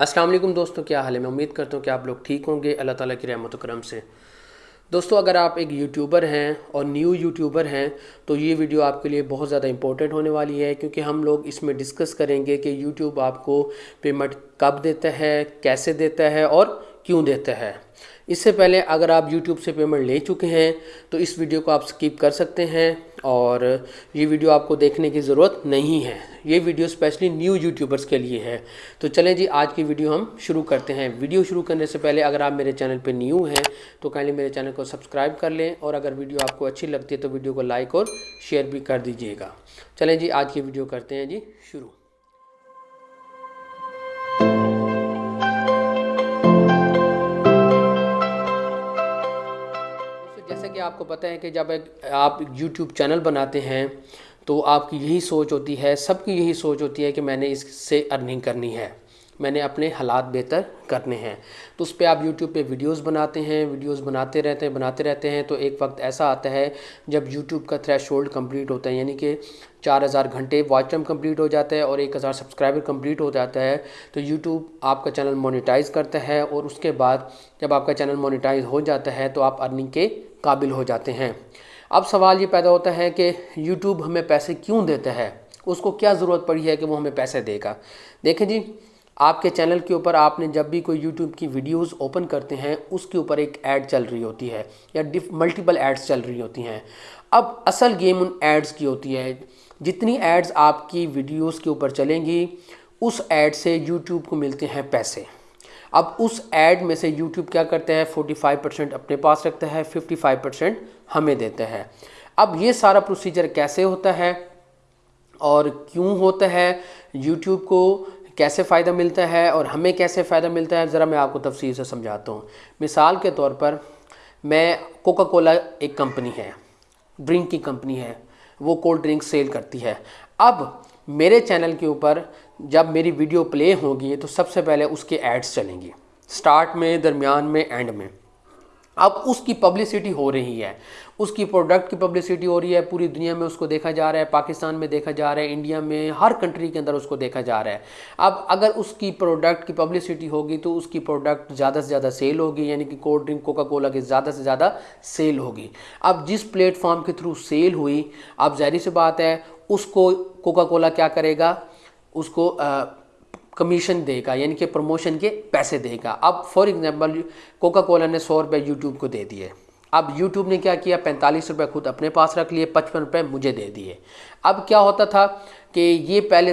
वालेकुम दोस्तों, क्या हाल है? मैं उम्मीद करता हूँ कि आप लोग ठीक होंगे, अल्लाह ताला की रहमत करम से। दोस्तों, अगर आप एक यूट्यूबर हैं और न्यू यूट्यूबर हैं तो ये वीडियो आपके लिए बहुत ज़्यादा इंपॉर्टेंट होने वाली है, क्योंकि हम लोग इसमें डिस्कस करेंगे कि यूट्यूब आपको पेमेंट कब देता है, कैसे देता है और क्यों देता है। इससे पहले अगर आप YouTube से पेमेंट ले चुके हैं तो इस वीडियो को आप स्किप कर सकते हैं और ये वीडियो आपको देखने की ज़रूरत नहीं है। ये वीडियो स्पेशली न्यू यूट्यूबर्स के लिए है। तो चलें जी, आज की वीडियो हम शुरू करते हैं। वीडियो शुरू करने से पहले अगर आप मेरे चैनल पर न्यू हैं तो काइंडली मेरे चैनल को सब्सक्राइब कर लें और अगर वीडियो आपको अच्छी लगती है तो वीडियो को लाइक और शेयर भी कर दीजिएगा। चलें जी, आज की वीडियो करते हैं जी, शुरू। आपको पता है कि जब एक, आप यूट्यूब चैनल बनाते हैं तो आपकी यही सोच होती है, सबकी यही सोच होती है कि मैंने इससे अर्निंग करनी है। मैंने अपने हालात बेहतर करने हैं। तो उस पर आप यूट्यूब पे वीडियोस बनाते हैं, वीडियोस बनाते रहते हैं, बनाते रहते हैं तो एक वक्त ऐसा आता है, जब यूट्यूब का थ्रेश होल्ड कंप्लीट होता है, यानी कि चार हज़ार घंटे वॉच टाइम कंप्लीट हो जाता है और एक हज़ार सब्सक्राइबर कंप्लीट हो जाता है तो यूट्यूब आपका चैनल मोनिटाइज़ करता है और उसके बाद जब आपका चैनल मोनिटाइज हो जाता है तो आप अर्निंग के काबिल हो जाते हैं। अब सवाल ये पैदा होता है कि यूट्यूब हमें पैसे क्यों देता है? उसको क्या ज़रूरत पड़ी है कि वो हमें पैसे देगा? देखें जी, आपके चैनल के ऊपर आपने जब भी कोई यूट्यूब की वीडियोस ओपन करते हैं, उसके ऊपर एक ऐड चल रही होती है, या मल्टीपल एड्स चल रही होती हैं। अब असल गेम उन एड्स की होती है, जितनी एड्स आपकी वीडियोस के ऊपर चलेंगी, उस एड से यूट्यूब को मिलते हैं पैसे। अब उस एड में से यूट्यूब क्या करते हैं? 45 परसेंट अपने पास रखता है 55 परसेंट हमें देते हैं। अब ये सारा प्रोसीजर कैसे होता है? और क्यों होता है? यूट्यूब को कैसे फ़ायदा मिलता है? और हमें कैसे फ़ायदा मिलता है? ज़रा मैं आपको तफसील से समझाता हूँ। मिसाल के तौर पर, मैं कोका कोला एक कंपनी है ड्रिंक की कंपनी है, वो कोल्ड ड्रिंक सेल करती है। अब मेरे चैनल के ऊपर जब मेरी वीडियो प्ले होगी तो सबसे पहले उसके एड्स चलेंगे। स्टार्ट में, दरमियान में एंड में। अब उसकी पब्लिसिटी हो रही है। उसकी प्रोडक्ट की पब्लिसिटी हो रही है। पूरी दुनिया में उसको देखा जा रहा है। पाकिस्तान में देखा जा रहा है। इंडिया में, हर कंट्री के अंदर उसको देखा जा रहा है। अब अगर उसकी प्रोडक्ट की पब्लिसिटी होगी तो उसकी प्रोडक्ट ज़्यादा से ज़्यादा सेल होगी। यानी कि कोल्ड ड्रिंक कोका कोला की ज़्यादा से ज़्यादा सेल होगी। अब जिस प्लेटफॉर्म के थ्रू सेल हुई, अब जहरी सी बात है, उसको कोका कोला क्या करेगा? उसको कमीशन देगा, यानी कि प्रमोशन के पैसे देगा। अब फॉर एग्जांपल कोका कोला ने सौ रुपये यूट्यूब को दे दिए। अब यूट्यूब ने क्या किया? पैंतालीस रुपये खुद अपने पास रख लिए, पचपन रुपये मुझे दे दिए। अब क्या होता था कि ये पहले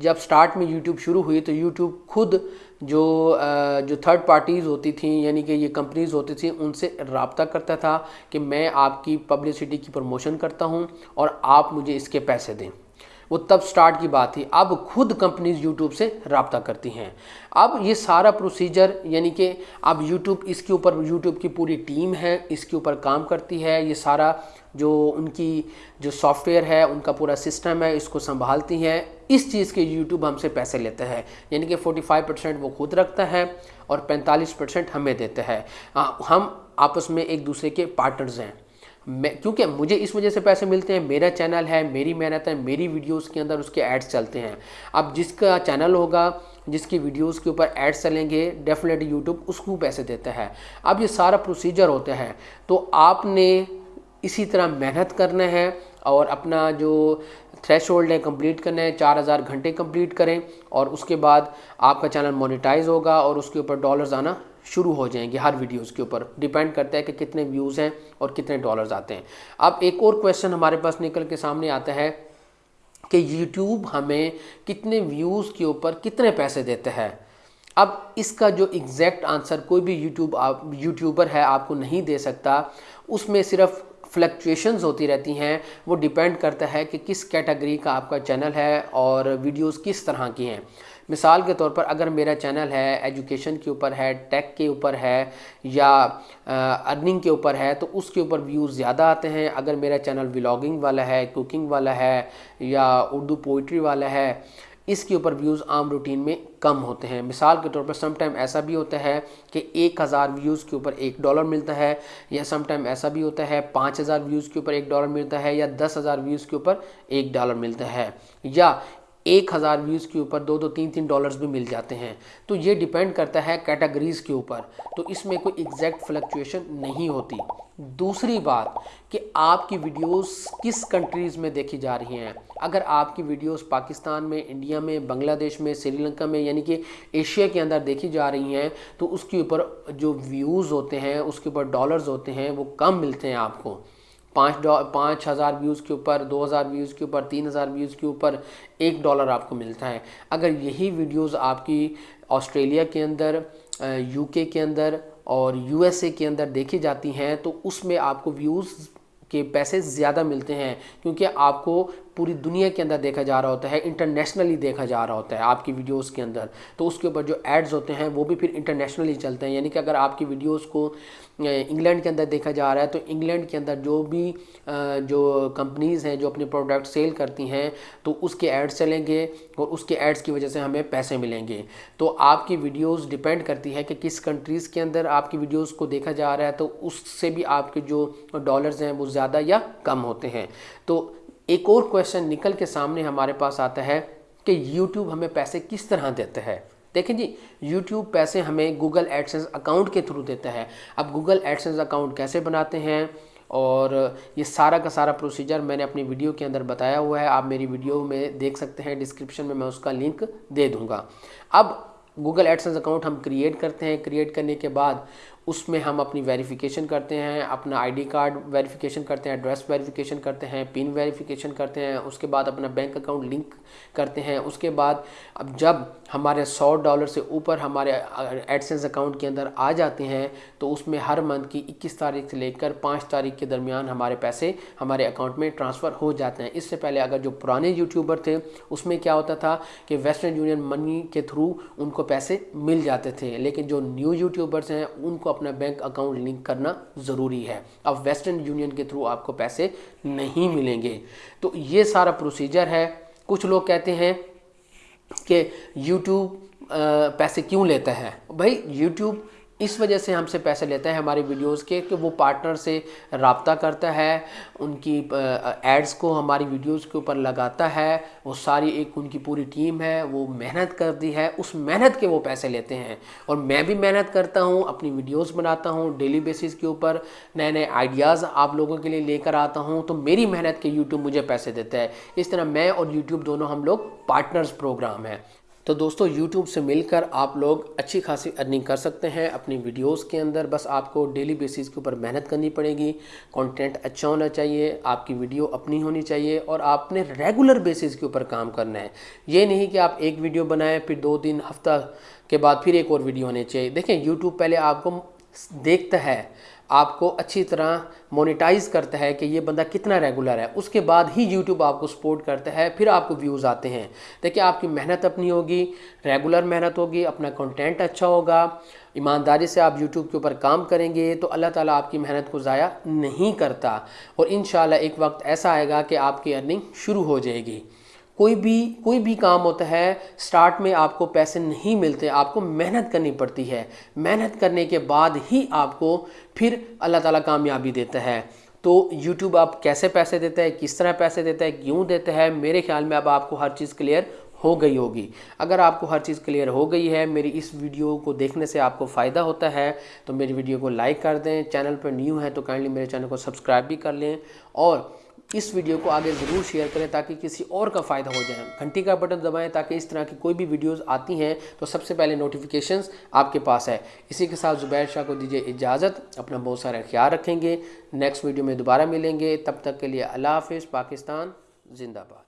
जब स्टार्ट में यूट्यूब शुरू हुई तो यूट्यूब खुद जो जो थर्ड पार्टीज़ होती थी, यानी कि ये कंपनीज़ होती थी, उनसे रबता करता था कि मैं आपकी पब्लिसिटी की प्रमोशन करता हूँ और आप मुझे इसके पैसे दें। वो तब स्टार्ट की बात थी। अब खुद कंपनीज़ यूट्यूब से रबता करती हैं। अब ये सारा प्रोसीजर यानी कि अब यूट्यूब इसके ऊपर यूट्यूब की पूरी टीम है, इसके ऊपर काम करती है। ये सारा जो उनकी, जो सॉफ्टवेयर है, उनका पूरा सिस्टम है, इसको संभालती हैं। इस चीज़ के यूट्यूब हमसे पैसे लेते हैं। यानी कि 45 परसेंट वो खुद रखता है और 45 परसेंट हमें देते हैं। हम आपस में एक दूसरे के पार्टनर्स हैं। मैं, क्योंकि मुझे इस वजह से पैसे मिलते हैं, मेरा चैनल है, मेरी मेहनत है, मेरी वीडियोस के अंदर उसके एड्स चलते हैं। अब जिसका चैनल होगा, जिसकी वीडियोस के ऊपर एड्स चलेंगे डेफिनेटली यूट्यूब उसको पैसे देता है। अब ये सारा प्रोसीजर होता है। तो आपने इसी तरह मेहनत करना है और अपना जो थ्रेश होल्ड है कंप्लीट करना है, चार हज़ार घंटे कंप्लीट करें और उसके बाद आपका चैनल मोनिटाइज होगा और उसके ऊपर डॉलर्स आना शुरू हो जाएँगे हर वीडियोस के ऊपर। डिपेंड करता है कि कितने व्यूज़ हैं और कितने डॉलर्स आते हैं। अब एक और क्वेश्चन हमारे पास निकल के सामने आता है कि यूट्यूब हमें कितने व्यूज़ के ऊपर कितने पैसे देते हैं। अब इसका जो एग्जैक्ट आंसर कोई भी यूट्यूब आप यूट्यूबर है, आपको नहीं दे सकता। उसमें सिर्फ़ फ्लक्चुएशंस होती रहती हैं, वो डिपेंड करता है कि किस कैटेगरी का आपका चैनल है और वीडियोस किस तरह की हैं। मिसाल के तौर पर अगर मेरा चैनल है एजुकेशन के ऊपर है टेक के ऊपर है या अर्निंग के ऊपर है तो उसके ऊपर व्यूज़ ज़्यादा आते हैं। अगर मेरा चैनल व्लॉगिंग वाला है कुकिंग वाला है या उर्दू पोइट्री वाला है इसके ऊपर व्यूज़ आम रूटीन में कम होते हैं। मिसाल के तौर पर सम टाइम ऐसा भी होता है कि एक हज़ार व्यूज़ के ऊपर एक डॉलर मिलता है, या सम टाइम ऐसा भी होता है, पाँच हज़ार व्यूज़ के ऊपर एक डॉलर मिलता है, या दस हज़ार व्यूज़ के ऊपर एक डॉलर मिलता है, या एक हज़ार व्यूज़ के ऊपर दो दो तीन तीन डॉलर्स भी मिल जाते हैं। तो ये डिपेंड करता है कैटेगरीज़ के ऊपर। तो इसमें कोई एग्जैक्ट फ्लक्चुएशन नहीं होती। दूसरी बात कि आपकी वीडियोस किस कंट्रीज़ में देखी जा रही हैं? अगर आपकी वीडियोस पाकिस्तान में, इंडिया में, बांग्लादेश में, श्रीलंका में, यानी कि एशिया के अंदर देखी जा रही हैं तो उसके ऊपर जो व्यूज़ होते हैं, उसके ऊपर डॉलर्स होते हैं, वो कम मिलते हैं आपको। पाँच डॉ, पाँच हज़ार व्यूज़ के ऊपर, दो हज़ार व्यूज़ के ऊपर, तीन हज़ार व्यूज़ के ऊपर एक डॉलर आपको मिलता है। अगर यही वीडियोज़ आपकी ऑस्ट्रेलिया के अंदर यूके के अंदर और यूएसए के अंदर देखी जाती हैं तो उसमें आपको व्यूज़ के पैसे ज़्यादा मिलते हैं, क्योंकि आपको पूरी दुनिया के अंदर देखा जा रहा होता है इंटरनेशनली देखा जा रहा होता है आपकी वीडियोस के अंदर। तो उसके ऊपर जो एड्स होते हैं, वो भी फिर इंटरनेशनली चलते हैं। यानी कि अगर आपकी वीडियोस को इंग्लैंड के अंदर देखा जा रहा है तो इंग्लैंड के अंदर जो भी जो कंपनीज़ हैं, जो अपने प्रोडक्ट सेल करती हैं तो उसके एड्स चलेंगे और उसके एड्स की वजह से हमें पैसे मिलेंगे। तो आपकी वीडियोस डिपेंड करती है कि किस कंट्रीज़ के अंदर आपकी वीडियोस को देखा जा रहा है तो उससे भी आपके जो डॉलर्स हैं, वो ज़्यादा या कम होते हैं। तो एक और क्वेश्चन निकल के सामने हमारे पास आता है कि यूट्यूब हमें पैसे किस तरह देता है। देखें जी यूट्यूब पैसे हमें गूगल एडसेंस अकाउंट के थ्रू देता है। अब गूगल एडसेंस अकाउंट कैसे बनाते हैं? और ये सारा का सारा प्रोसीजर मैंने अपनी वीडियो के अंदर बताया हुआ है। आप मेरी वीडियो में देख सकते हैं डिस्क्रिप्शन में मैं उसका लिंक दे दूँगा। अब गूगल एडसेंस अकाउंट हम क्रिएट करते हैं। क्रिएट करने के बाद उसमें हम अपनी वेरिफिकेशन करते हैं, अपना आईडी कार्ड वेरिफिकेशन करते हैं एड्रेस वेरिफिकेशन करते हैं पिन वेरिफिकेशन करते हैं, उसके बाद अपना बैंक अकाउंट लिंक करते हैं, उसके बाद अब जब हमारे सौ डॉलर से ऊपर हमारे एडसेंस अकाउंट के अंदर आ जाते हैं तो उसमें हर मंथ की 21 तारीख से लेकर 5 तारीख के दरमियान हमारे पैसे हमारे अकाउंट में ट्रांसफ़र हो जाते हैं। इससे पहले अगर जो पुराने यूट्यूबर थे, उसमें क्या होता था कि वेस्टर्न यूनियन मनी के थ्रू उनको पैसे मिल जाते थे, लेकिन जो न्यू यूट्यूबर्स हैं, उनको अपना बैंक अकाउंट लिंक करना ज़रूरी है। अब वेस्टर्न यूनियन के थ्रू आपको पैसे नहीं मिलेंगे। तो ये सारा प्रोसीजर है। कुछ लोग कहते हैं कि यूट्यूब पैसे क्यों लेता है? भाई यूट्यूब इस वजह से हमसे पैसे लेता है हमारे वीडियोस के कि वो पार्टनर से रबता करता है, उनकी एड्स को हमारी वीडियोस के ऊपर लगाता है, वो सारी एक उनकी पूरी टीम है, वो मेहनत करती है, उस मेहनत के वो पैसे लेते हैं। और मैं भी मेहनत करता हूँ, अपनी वीडियोस बनाता हूँ, डेली बेसिस के ऊपर नए नए आइडियाज़ आप लोगों के लिए लेकर आता हूँ तो मेरी मेहनत के यूट्यूब मुझे पैसे देता है। इस तरह मैं और यूट्यूब दोनों हम लोग पार्टनर्स प्रोग्राम है। तो दोस्तों, YouTube से मिलकर आप लोग अच्छी खासी अर्निंग कर सकते हैं अपनी वीडियोस के अंदर। बस आपको डेली बेसिस के ऊपर मेहनत करनी पड़ेगी। कंटेंट अच्छा होना चाहिए, आपकी वीडियो अपनी होनी चाहिए और आपने रेगुलर बेसिस के ऊपर काम करना है। ये नहीं कि आप एक वीडियो बनाएँ, फिर दो दिन, हफ़्ता के बाद फिर एक और वीडियो होनी चाहिए। देखें यूट्यूब पहले आपको देखता है, आपको अच्छी तरह मोनेटाइज करता है कि ये बंदा कितना रेगुलर है। उसके बाद ही यूट्यूब आपको सपोर्ट करता है, फिर आपको व्यूज़ आते हैं। देखिए, आपकी मेहनत अपनी होगी रेगुलर मेहनत होगी, अपना कंटेंट अच्छा होगा, ईमानदारी से आप यूट्यूब के ऊपर काम करेंगे तो अल्लाह ताला आपकी मेहनत को ज़ाया नहीं करता। और इन एक वक्त ऐसा आएगा कि आपकी अर्निंग शुरू हो जाएगी। कोई भी कोई भी काम होता है स्टार्ट में आपको पैसे नहीं मिलते, आपको मेहनत करनी पड़ती है। मेहनत करने के बाद ही आपको फिर अल्लाह ताला कामयाबी देता है। तो YouTube आप कैसे पैसे देता है, किस तरह पैसे देता है, क्यों देता है, मेरे ख्याल में अब आपको हर चीज़ क्लियर हो गई होगी। अगर आपको हर चीज़ क्लियर हो गई है, मेरी इस वीडियो को देखने से आपको फ़ायदा होता है तो मेरी वीडियो को लाइक कर दें। चैनल पर न्यू है तो काइंडली मेरे चैनल को सब्सक्राइब भी कर लें और इस वीडियो को आगे ज़रूर शेयर करें ताकि किसी और का फ़ायदा हो जाए। घंटी का बटन दबाएँ ताकि इस तरह की कोई भी वीडियोस आती हैं तो सबसे पहले नोटिफिकेशंस आपके पास है। इसी के साथ ज़ुबैर शाह को दीजिए इजाज़त। अपना बहुत सारा ख्याल रखेंगे। नेक्स्ट वीडियो में दोबारा मिलेंगे। तब तक के लिए अल्लाह हाफिज़। पाकिस्तान जिंदाबाद।